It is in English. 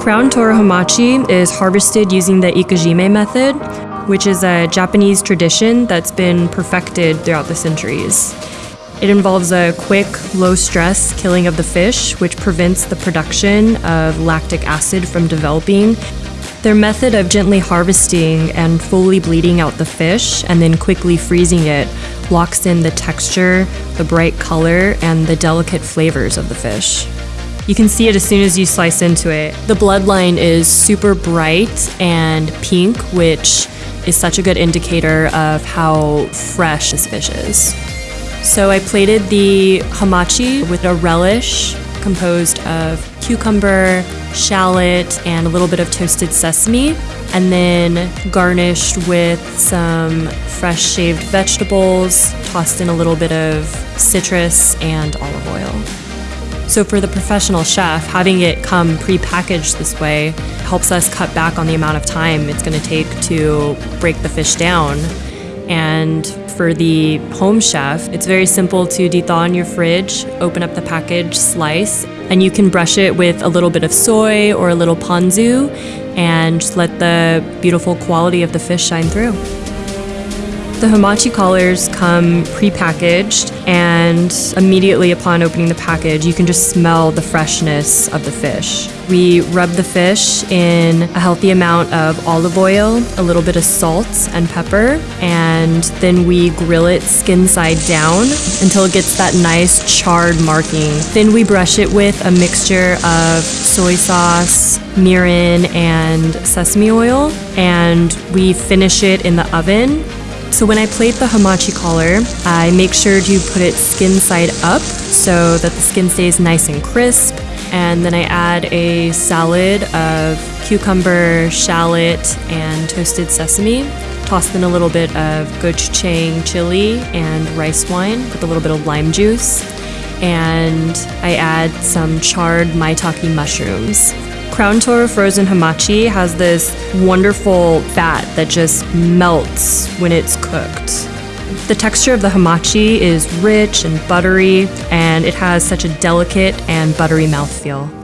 Crown toro hamachi is harvested using the ikejime method, which is a Japanese tradition that's been perfected throughout the centuries. It involves a quick, low stress killing of the fish, which prevents the production of lactic acid from developing. Their method of gently harvesting and fully bleeding out the fish and then quickly freezing it locks in the texture, the bright color, and the delicate flavors of the fish. You can see it as soon as you slice into it. The bloodline is super bright and pink, which is such a good indicator of how fresh this fish is. So I plated the hamachi with a relish composed of cucumber, shallot, and a little bit of toasted sesame, and then garnished with some fresh shaved vegetables, tossed in a little bit of citrus and olive oil. So, for the professional chef, having it come pre-packaged this way helps us cut back on the amount of time it's going to take to break the fish down. And for the home chef, it's very simple to dethaw in your fridge, open up the package, slice, and you can brush it with a little bit of soy or a little ponzu and just let the beautiful quality of the fish shine through. The hamachi collars come pre-packaged and immediately upon opening the package you can just smell the freshness of the fish. We rub the fish in a healthy amount of olive oil, a little bit of salt and pepper, and then we grill it skin side down until it gets that nice charred marking. Then we brush it with a mixture of soy sauce, mirin, and sesame oil, and we finish it in the oven so when I plate the hamachi collar, I make sure to put it skin side up so that the skin stays nice and crisp. And then I add a salad of cucumber, shallot, and toasted sesame. Tossed in a little bit of gochujang chili and rice wine with a little bit of lime juice. And I add some charred maitake mushrooms. Crown Toro frozen hamachi has this wonderful fat that just melts when it's cooked. The texture of the hamachi is rich and buttery, and it has such a delicate and buttery mouthfeel.